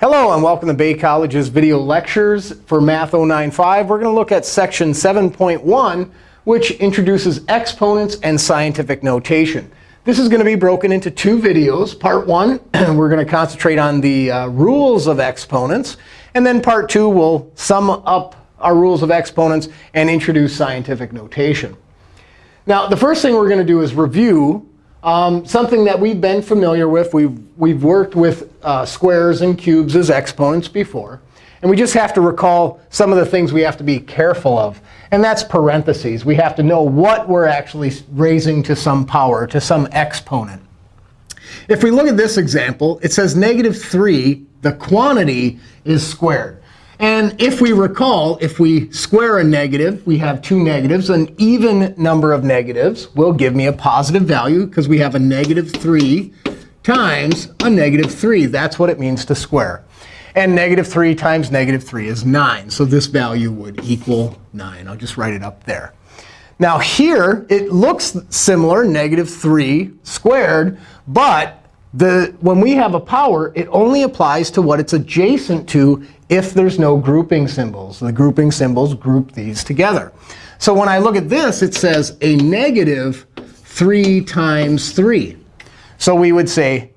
Hello, and welcome to Bay College's video lectures for Math 095. We're going to look at section 7.1, which introduces exponents and scientific notation. This is going to be broken into two videos. Part one, we're going to concentrate on the uh, rules of exponents. And then part two, we'll sum up our rules of exponents and introduce scientific notation. Now, the first thing we're going to do is review um, something that we've been familiar with. We've, we've worked with uh, squares and cubes as exponents before. And we just have to recall some of the things we have to be careful of. And that's parentheses. We have to know what we're actually raising to some power, to some exponent. If we look at this example, it says negative 3, the quantity is squared. And if we recall, if we square a negative, we have two negatives. An even number of negatives will give me a positive value, because we have a negative 3 times a negative 3. That's what it means to square. And negative 3 times negative 3 is 9. So this value would equal 9. I'll just write it up there. Now here, it looks similar, negative 3 squared. But the, when we have a power, it only applies to what it's adjacent to if there's no grouping symbols. The grouping symbols group these together. So when I look at this, it says a negative 3 times 3. So we would say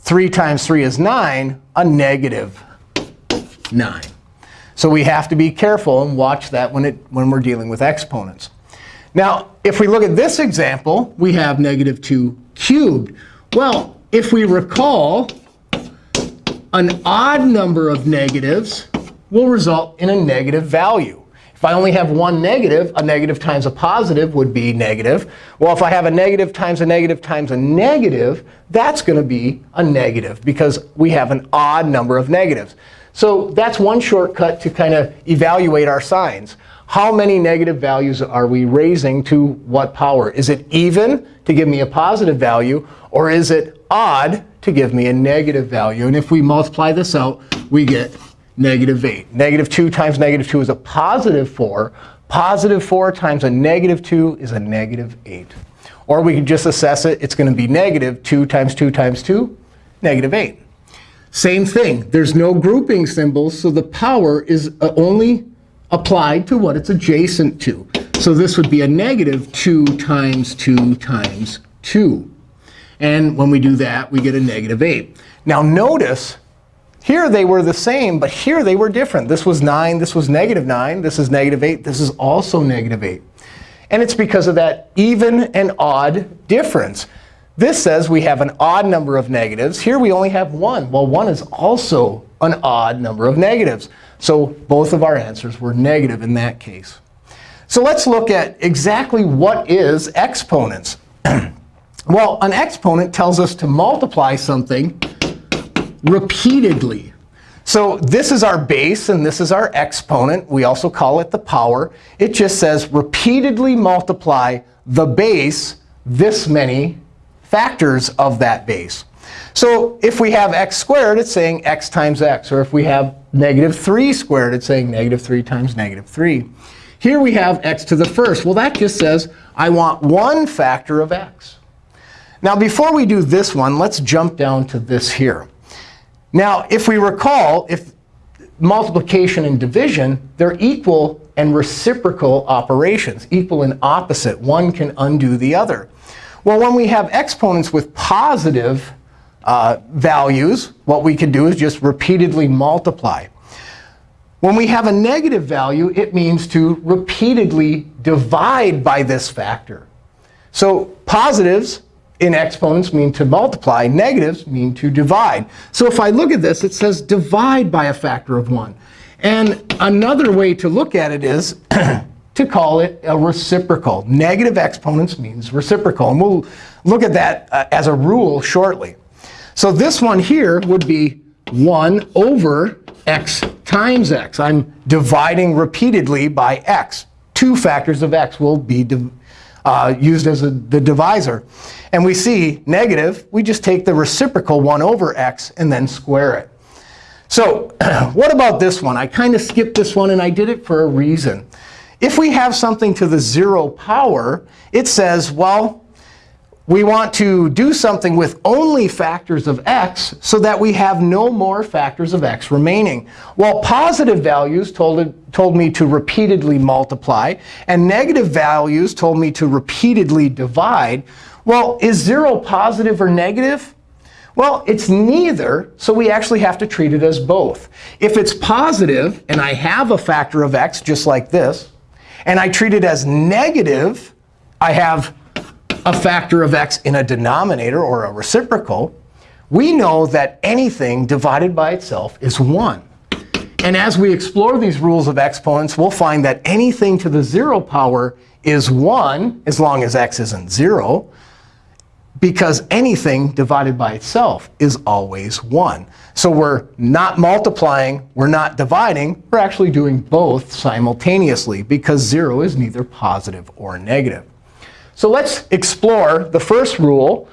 3 times 3 is 9, a negative 9. So we have to be careful and watch that when, it, when we're dealing with exponents. Now, if we look at this example, we have negative 2 cubed. Well, if we recall, an odd number of negatives will result in a negative value. If I only have one negative, a negative times a positive would be negative. Well, if I have a negative times a negative times a negative, that's going to be a negative, because we have an odd number of negatives. So that's one shortcut to kind of evaluate our signs. How many negative values are we raising to what power? Is it even to give me a positive value, or is it odd to give me a negative value. And if we multiply this out, we get negative 8. Negative 2 times negative 2 is a positive 4. Positive 4 times a negative 2 is a negative 8. Or we can just assess it. It's going to be negative 2 times 2 times 2, negative 8. Same thing. There's no grouping symbols, so the power is uh, only applied to what it's adjacent to. So this would be a negative 2 times 2 times 2. And when we do that, we get a negative 8. Now notice, here they were the same, but here they were different. This was 9. This was negative 9. This is negative 8. This is also negative 8. And it's because of that even and odd difference. This says we have an odd number of negatives. Here we only have 1. Well, 1 is also an odd number of negatives. So both of our answers were negative in that case. So let's look at exactly what is exponents. Well, an exponent tells us to multiply something repeatedly. So this is our base, and this is our exponent. We also call it the power. It just says repeatedly multiply the base this many factors of that base. So if we have x squared, it's saying x times x. Or if we have negative 3 squared, it's saying negative 3 times negative 3. Here we have x to the first. Well, that just says I want one factor of x. Now, before we do this one, let's jump down to this here. Now, if we recall, if multiplication and division, they're equal and reciprocal operations, equal and opposite. One can undo the other. Well, when we have exponents with positive uh, values, what we can do is just repeatedly multiply. When we have a negative value, it means to repeatedly divide by this factor. So positives in exponents mean to multiply. Negatives mean to divide. So if I look at this, it says divide by a factor of 1. And another way to look at it is to call it a reciprocal. Negative exponents means reciprocal. And we'll look at that uh, as a rule shortly. So this one here would be 1 over x times x. I'm dividing repeatedly by x. Two factors of x will be uh, used as a, the divisor. And we see negative, we just take the reciprocal 1 over x and then square it. So what about this one? I kind of skipped this one, and I did it for a reason. If we have something to the 0 power, it says, well, we want to do something with only factors of x so that we have no more factors of x remaining. Well, positive values told, told me to repeatedly multiply, and negative values told me to repeatedly divide. Well, is 0 positive or negative? Well, it's neither, so we actually have to treat it as both. If it's positive, and I have a factor of x just like this, and I treat it as negative, I have a factor of x in a denominator or a reciprocal, we know that anything divided by itself is 1. And as we explore these rules of exponents, we'll find that anything to the 0 power is 1 as long as x isn't 0 because anything divided by itself is always 1. So we're not multiplying, we're not dividing, we're actually doing both simultaneously because 0 is neither positive or negative. So let's explore the first rule,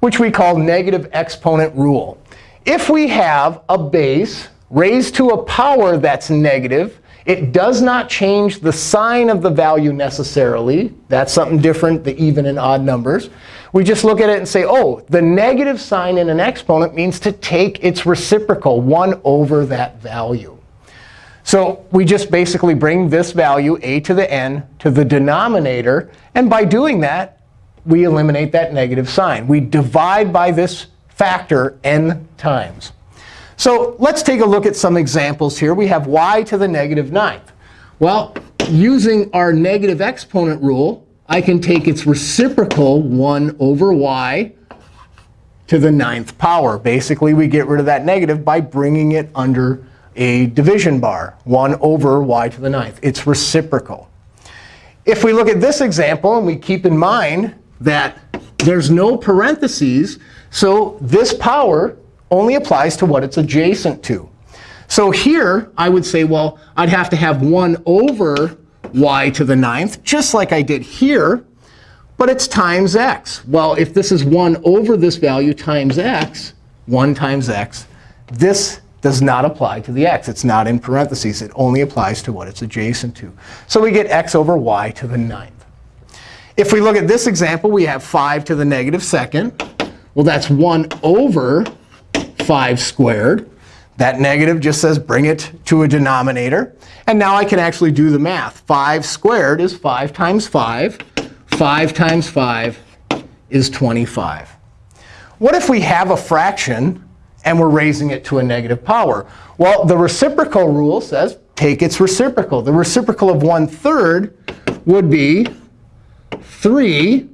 which we call negative exponent rule. If we have a base raised to a power that's negative, it does not change the sign of the value necessarily. That's something different, the even and odd numbers. We just look at it and say, oh, the negative sign in an exponent means to take its reciprocal, 1 over that value. So we just basically bring this value, a to the n, to the denominator. And by doing that, we eliminate that negative sign. We divide by this factor n times. So let's take a look at some examples here. We have y to the negative ninth. Well, using our negative exponent rule, I can take its reciprocal, 1 over y, to the ninth power. Basically, we get rid of that negative by bringing it under a division bar, 1 over y to the ninth. It's reciprocal. If we look at this example, and we keep in mind that there's no parentheses, so this power only applies to what it's adjacent to. So here, I would say, well, I'd have to have 1 over y to the ninth, just like I did here. But it's times x. Well, if this is 1 over this value times x, 1 times x, this does not apply to the x. It's not in parentheses. It only applies to what it's adjacent to. So we get x over y to the ninth. If we look at this example, we have 5 to the negative second. Well, that's 1 over 5 squared. That negative just says bring it to a denominator. And now I can actually do the math. 5 squared is 5 times 5. 5 times 5 is 25. What if we have a fraction and we're raising it to a negative power? Well, the reciprocal rule says take its reciprocal. The reciprocal of 1 third would be 3.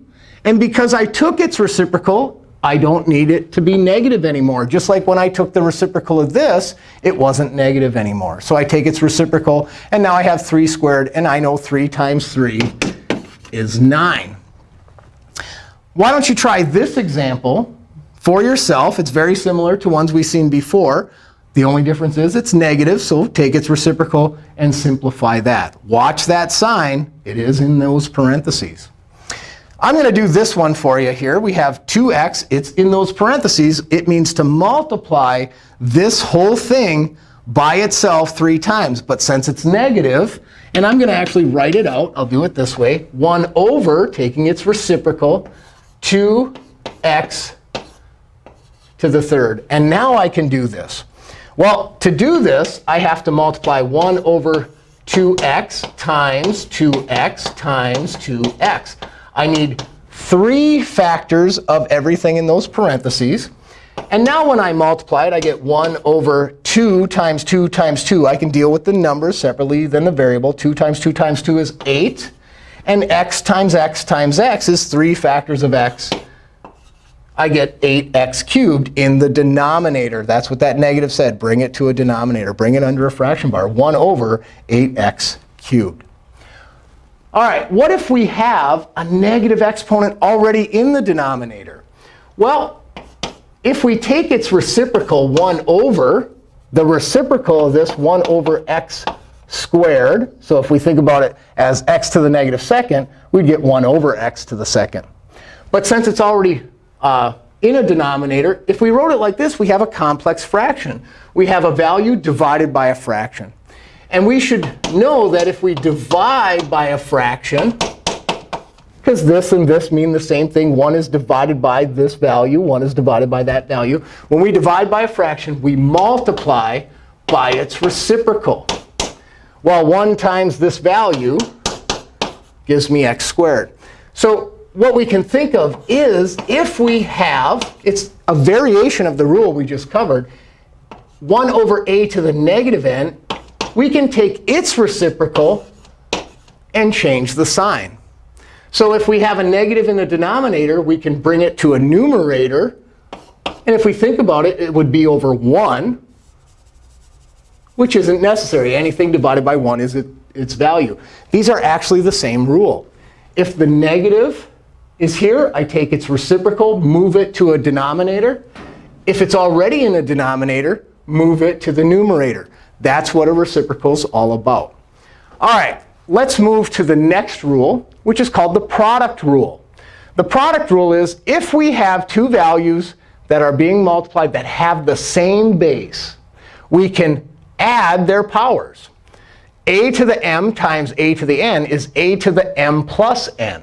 And because I took its reciprocal, I don't need it to be negative anymore. Just like when I took the reciprocal of this, it wasn't negative anymore. So I take its reciprocal, and now I have 3 squared. And I know 3 times 3 is 9. Why don't you try this example for yourself? It's very similar to ones we've seen before. The only difference is it's negative, so take its reciprocal and simplify that. Watch that sign. It is in those parentheses. I'm going to do this one for you here. We have 2x. It's in those parentheses. It means to multiply this whole thing by itself three times. But since it's negative, and I'm going to actually write it out. I'll do it this way. 1 over, taking its reciprocal, 2x to the third. And now I can do this. Well, to do this, I have to multiply 1 over 2x times 2x times 2x. I need three factors of everything in those parentheses. And now when I multiply it, I get 1 over 2 times 2 times 2. I can deal with the numbers separately than the variable. 2 times 2 times 2 is 8. And x times x times x is 3 factors of x. I get 8x cubed in the denominator. That's what that negative said. Bring it to a denominator. Bring it under a fraction bar. 1 over 8x cubed. All right, what if we have a negative exponent already in the denominator? Well, if we take its reciprocal 1 over, the reciprocal of this 1 over x squared, so if we think about it as x to the negative second, we'd get 1 over x to the second. But since it's already uh, in a denominator, if we wrote it like this, we have a complex fraction. We have a value divided by a fraction. And we should know that if we divide by a fraction, because this and this mean the same thing. 1 is divided by this value. 1 is divided by that value. When we divide by a fraction, we multiply by its reciprocal. Well, 1 times this value gives me x squared. So what we can think of is if we have, it's a variation of the rule we just covered, 1 over a to the negative n, we can take its reciprocal and change the sign. So if we have a negative in the denominator, we can bring it to a numerator. And if we think about it, it would be over 1, which isn't necessary. Anything divided by 1 is its value. These are actually the same rule. If the negative is here, I take its reciprocal, move it to a denominator. If it's already in a denominator, move it to the numerator. That's what a reciprocal is all about. All right, let's move to the next rule, which is called the product rule. The product rule is if we have two values that are being multiplied that have the same base, we can add their powers. a to the m times a to the n is a to the m plus n.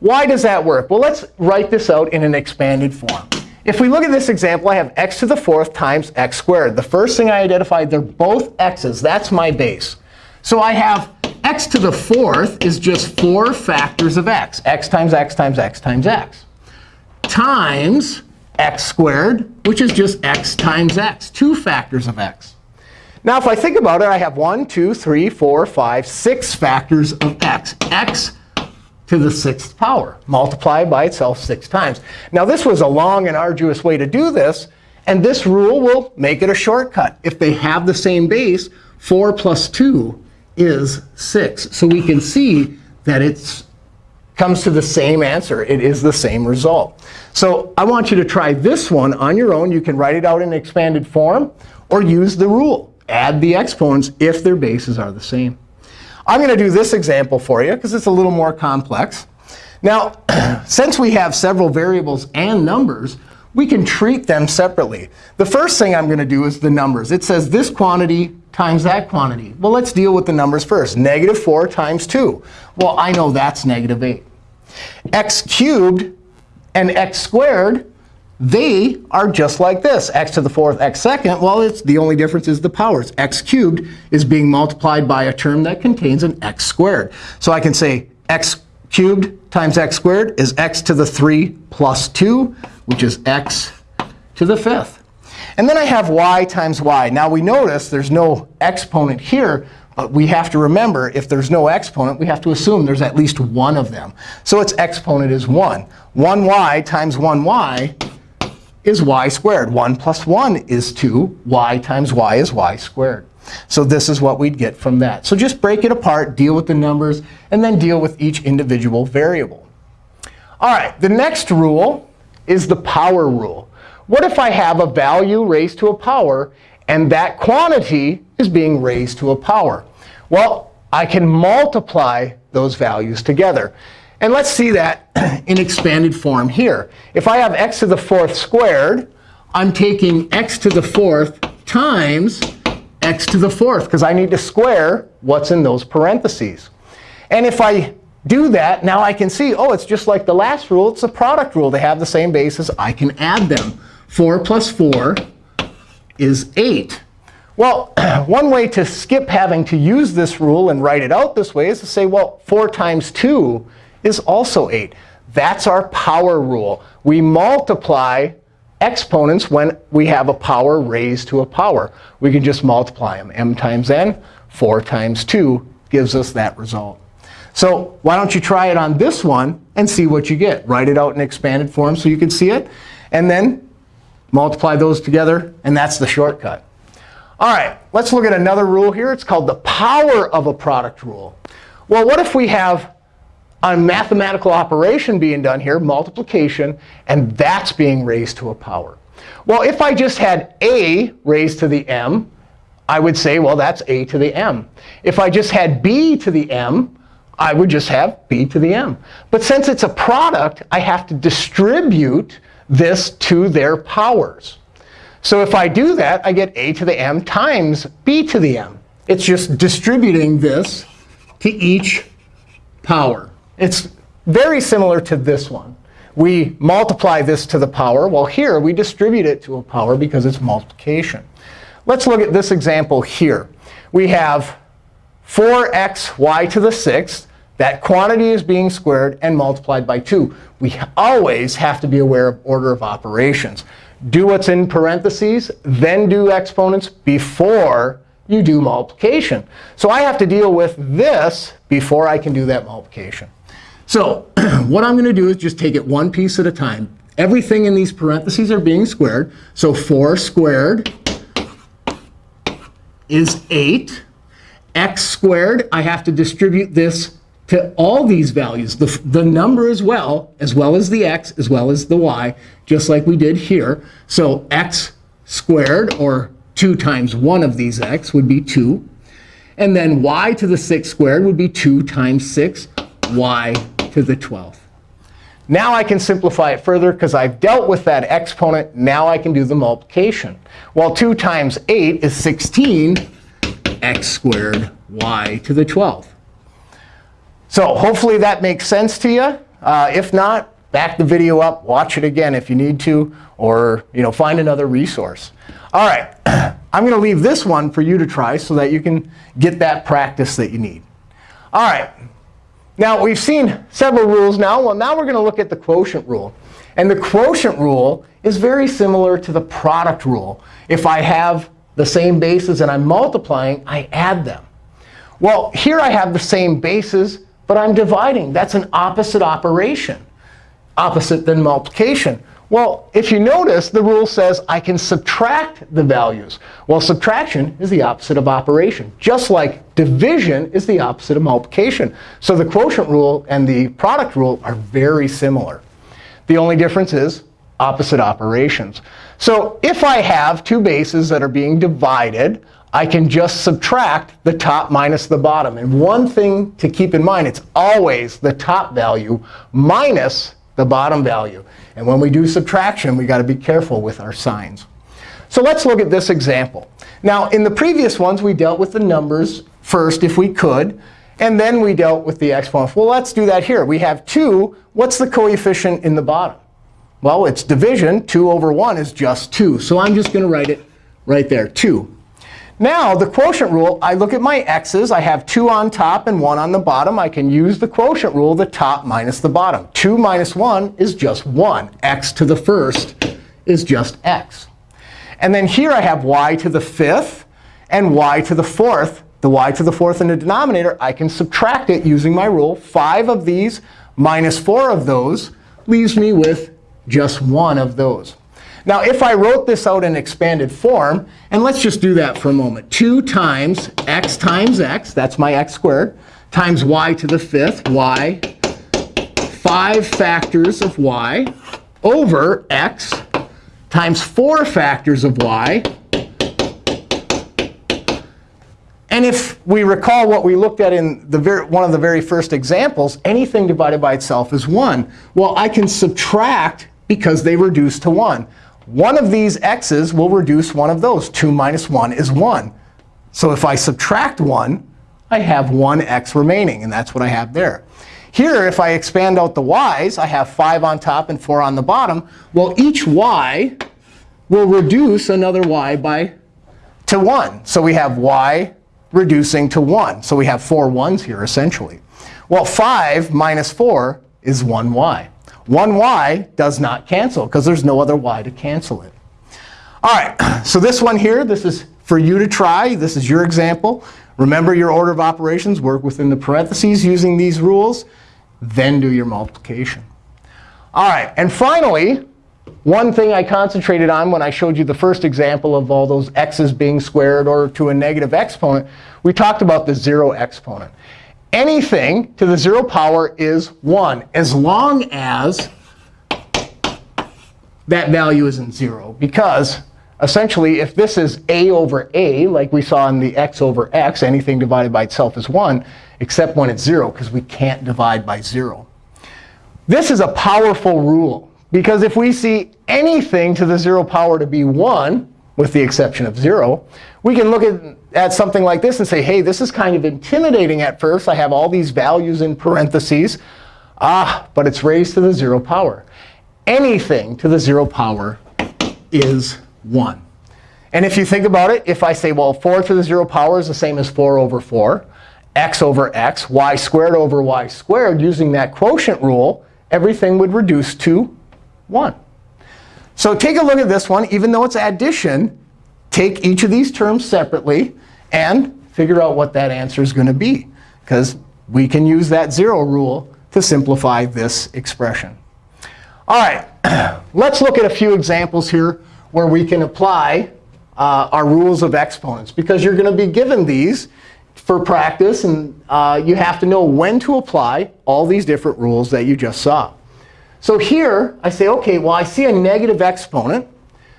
Why does that work? Well, let's write this out in an expanded form. If we look at this example, I have x to the fourth times x squared. The first thing I identified, they're both x's. That's my base. So I have x to the fourth is just 4 factors of x. x times x times x times x. Times x squared, which is just x times x, 2 factors of x. Now, if I think about it, I have 1, 2, 3, 4, 5, 6 factors of x. x to the sixth power, multiplied by itself six times. Now, this was a long and arduous way to do this. And this rule will make it a shortcut. If they have the same base, 4 plus 2 is 6. So we can see that it comes to the same answer. It is the same result. So I want you to try this one on your own. You can write it out in expanded form or use the rule. Add the exponents if their bases are the same. I'm going to do this example for you because it's a little more complex. Now, since we have several variables and numbers, we can treat them separately. The first thing I'm going to do is the numbers. It says this quantity times that quantity. Well, let's deal with the numbers first. Negative 4 times 2. Well, I know that's negative 8. x cubed and x squared they are just like this. x to the fourth, x second. Well, it's the only difference is the powers. x cubed is being multiplied by a term that contains an x squared. So I can say x cubed times x squared is x to the 3 plus 2, which is x to the fifth. And then I have y times y. Now, we notice there's no exponent here. But we have to remember, if there's no exponent, we have to assume there's at least one of them. So its exponent is 1. 1y times 1y is y squared. 1 plus 1 is 2. y times y is y squared. So this is what we'd get from that. So just break it apart, deal with the numbers, and then deal with each individual variable. All right, the next rule is the power rule. What if I have a value raised to a power, and that quantity is being raised to a power? Well, I can multiply those values together. And let's see that in expanded form here. If I have x to the fourth squared, I'm taking x to the fourth times x to the fourth, because I need to square what's in those parentheses. And if I do that, now I can see, oh, it's just like the last rule. It's a product rule. They have the same basis. I can add them. 4 plus 4 is 8. Well, one way to skip having to use this rule and write it out this way is to say, well, 4 times 2 is also 8. That's our power rule. We multiply exponents when we have a power raised to a power. We can just multiply them. m times n, 4 times 2 gives us that result. So why don't you try it on this one and see what you get? Write it out in expanded form so you can see it. And then multiply those together. And that's the shortcut. All right, let's look at another rule here. It's called the power of a product rule. Well, what if we have a mathematical operation being done here, multiplication, and that's being raised to a power. Well, if I just had a raised to the m, I would say, well, that's a to the m. If I just had b to the m, I would just have b to the m. But since it's a product, I have to distribute this to their powers. So if I do that, I get a to the m times b to the m. It's just distributing this to each power. It's very similar to this one. We multiply this to the power. Well, here we distribute it to a power because it's multiplication. Let's look at this example here. We have 4xy to the sixth. That quantity is being squared and multiplied by 2. We always have to be aware of order of operations. Do what's in parentheses, then do exponents before you do multiplication. So I have to deal with this before I can do that multiplication. So what I'm going to do is just take it one piece at a time. Everything in these parentheses are being squared. So 4 squared is 8. x squared, I have to distribute this to all these values, the, the number as well, as well as the x, as well as the y, just like we did here. So x squared, or 2 times one of these x, would be 2. And then y to the 6 squared would be 2 times 6, y to the 12th. Now I can simplify it further because I've dealt with that exponent. Now I can do the multiplication. Well, 2 times 8 is 16 x squared y to the 12th. So hopefully that makes sense to you. Uh, if not, back the video up, watch it again if you need to, or you know, find another resource. All right, I'm going to leave this one for you to try so that you can get that practice that you need. All right, now we've seen several rules now. Well, now we're going to look at the quotient rule. And the quotient rule is very similar to the product rule. If I have the same bases and I'm multiplying, I add them. Well, here I have the same bases, but I'm dividing. That's an opposite operation, opposite than multiplication. Well, if you notice, the rule says I can subtract the values. Well, subtraction is the opposite of operation, just like division is the opposite of multiplication. So the quotient rule and the product rule are very similar. The only difference is opposite operations. So if I have two bases that are being divided, I can just subtract the top minus the bottom. And one thing to keep in mind, it's always the top value minus the bottom value. And when we do subtraction, we've got to be careful with our signs. So let's look at this example. Now, in the previous ones, we dealt with the numbers first, if we could. And then we dealt with the exponents. Well, let's do that here. We have 2. What's the coefficient in the bottom? Well, it's division. 2 over 1 is just 2. So I'm just going to write it right there, 2. Now, the quotient rule, I look at my x's. I have 2 on top and 1 on the bottom. I can use the quotient rule, the top minus the bottom. 2 minus 1 is just 1. x to the first is just x. And then here I have y to the fifth and y to the fourth. The y to the fourth in the denominator, I can subtract it using my rule. 5 of these minus 4 of those leaves me with just one of those. Now, if I wrote this out in expanded form, and let's just do that for a moment. 2 times x times x, that's my x squared, times y to the fifth, y, 5 factors of y, over x times 4 factors of y. And if we recall what we looked at in one of the very first examples, anything divided by itself is 1. Well, I can subtract because they reduce to 1. One of these x's will reduce one of those. 2 minus 1 is 1. So if I subtract 1, I have 1 x remaining. And that's what I have there. Here, if I expand out the y's, I have 5 on top and 4 on the bottom. Well, each y will reduce another y by to 1. So we have y reducing to 1. So we have four ones here, essentially. Well, 5 minus 4 is 1y. 1y does not cancel because there's no other y to cancel it. All right, so this one here, this is for you to try. This is your example. Remember your order of operations. Work within the parentheses using these rules. Then do your multiplication. All right, and finally, one thing I concentrated on when I showed you the first example of all those x's being squared or to a negative exponent, we talked about the 0 exponent anything to the 0 power is 1, as long as that value isn't 0. Because essentially, if this is a over a, like we saw in the x over x, anything divided by itself is 1, except when it's 0, because we can't divide by 0. This is a powerful rule. Because if we see anything to the 0 power to be 1, with the exception of 0, we can look at at something like this and say, hey, this is kind of intimidating at first. I have all these values in parentheses. Ah, but it's raised to the 0 power. Anything to the 0 power is 1. And if you think about it, if I say, well, 4 to the 0 power is the same as 4 over 4, x over x, y squared over y squared, using that quotient rule, everything would reduce to 1. So take a look at this one. Even though it's addition, take each of these terms separately and figure out what that answer is going to be. Because we can use that 0 rule to simplify this expression. All right, let's look at a few examples here where we can apply uh, our rules of exponents. Because you're going to be given these for practice, and uh, you have to know when to apply all these different rules that you just saw. So here, I say, OK, well, I see a negative exponent.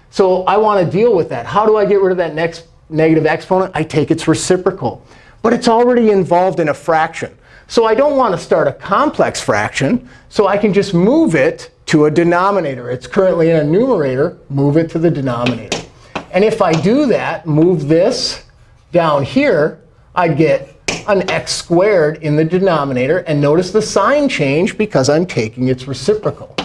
So I want to deal with that. How do I get rid of that next negative exponent? I take its reciprocal. But it's already involved in a fraction. So I don't want to start a complex fraction. So I can just move it to a denominator. It's currently in a numerator. Move it to the denominator. And if I do that, move this down here, I'd get an x squared in the denominator. And notice the sign change because I'm taking its reciprocal.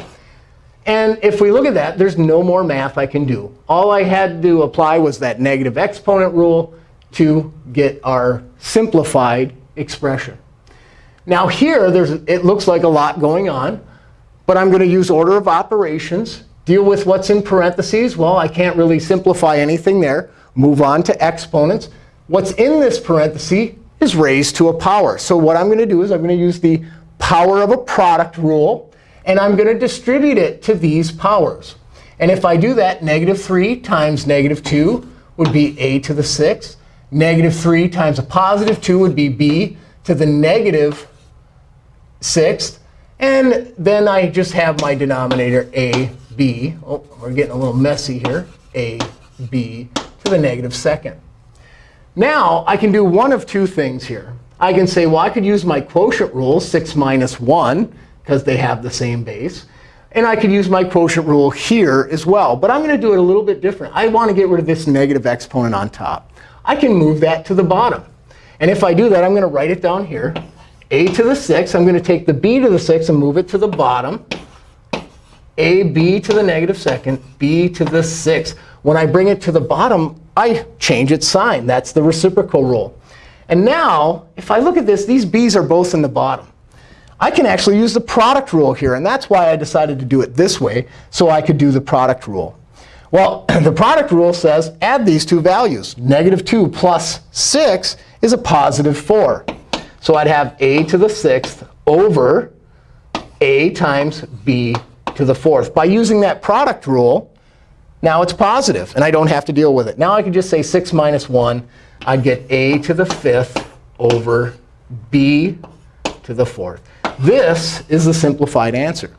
And if we look at that, there's no more math I can do. All I had to apply was that negative exponent rule to get our simplified expression. Now here, there's, it looks like a lot going on. But I'm going to use order of operations. Deal with what's in parentheses. Well, I can't really simplify anything there. Move on to exponents. What's in this parenthesis is raised to a power. So what I'm going to do is I'm going to use the power of a product rule. And I'm going to distribute it to these powers. And if I do that, negative 3 times negative 2 would be a to the 6th. Negative 3 times a positive 2 would be b to the negative 6th. And then I just have my denominator a, b. Oh, we're getting a little messy here. a, b to the negative second. Now, I can do one of two things here. I can say, well, I could use my quotient rule, 6 minus 1, because they have the same base. And I could use my quotient rule here as well. But I'm going to do it a little bit different. I want to get rid of this negative exponent on top. I can move that to the bottom. And if I do that, I'm going to write it down here. a to the 6. I'm going to take the b to the 6 and move it to the bottom. a b to the negative second, b to the 6. When I bring it to the bottom, I change its sign. That's the reciprocal rule. And now, if I look at this, these b's are both in the bottom. I can actually use the product rule here. And that's why I decided to do it this way, so I could do the product rule. Well, the product rule says add these two values. Negative 2 plus 6 is a positive 4. So I'd have a to the 6th over a times b to the 4th. By using that product rule, now it's positive, and I don't have to deal with it. Now I can just say 6 minus 1. I'd get a to the 5th over b to the 4th. This is the simplified answer.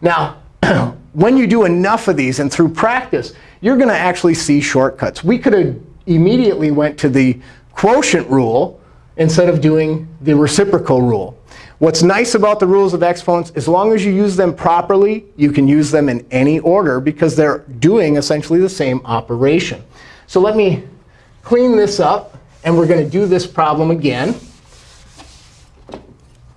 Now, when you do enough of these and through practice, you're going to actually see shortcuts. We could have immediately went to the quotient rule instead of doing the reciprocal rule. What's nice about the rules of exponents, as long as you use them properly, you can use them in any order because they're doing essentially the same operation. So let me clean this up. And we're going to do this problem again.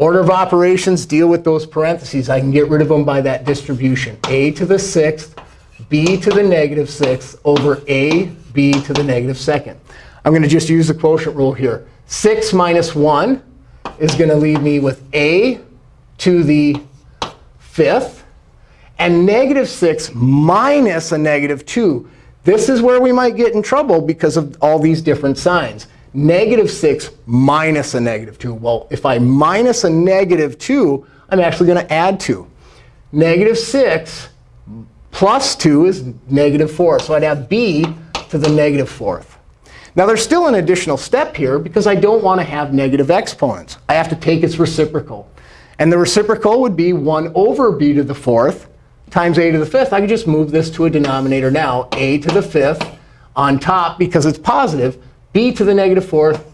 Order of operations, deal with those parentheses. I can get rid of them by that distribution. a to the 6th, b to the negative 6th over a, b to the negative second. I'm going to just use the quotient rule here. 6 minus 1 is going to leave me with a to the fifth. And negative 6 minus a negative 2. This is where we might get in trouble because of all these different signs. Negative 6 minus a negative 2. Well, if I minus a negative 2, I'm actually going to add 2. Negative 6 plus 2 is negative 4. So I'd have b to the negative fourth. Now, there's still an additional step here because I don't want to have negative exponents. I have to take its reciprocal. And the reciprocal would be 1 over b to the fourth times a to the fifth. I could just move this to a denominator now, a to the fifth on top because it's positive. B to the negative fourth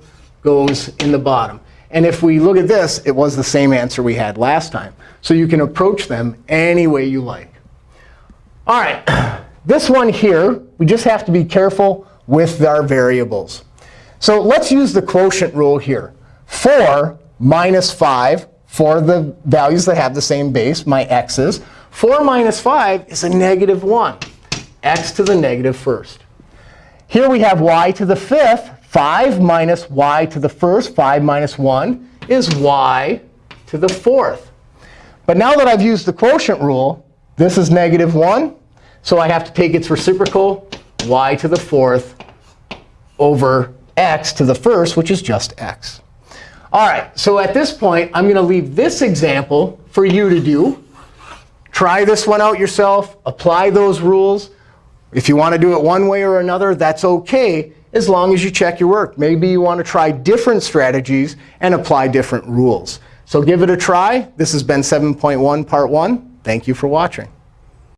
goes in the bottom. And if we look at this, it was the same answer we had last time. So you can approach them any way you like. All right, this one here, we just have to be careful with our variables. So let's use the quotient rule here. 4 minus 5 for the values that have the same base, my x's. 4 minus 5 is a negative 1, x to the negative first. Here we have y to the fifth. 5 minus y to the first, 5 minus 1, is y to the fourth. But now that I've used the quotient rule, this is negative 1. So I have to take its reciprocal, y to the fourth, over x to the first, which is just x. All right, so at this point, I'm going to leave this example for you to do. Try this one out yourself. Apply those rules. If you want to do it one way or another, that's OK, as long as you check your work. Maybe you want to try different strategies and apply different rules. So give it a try. This has been 7.1 Part 1. Thank you for watching.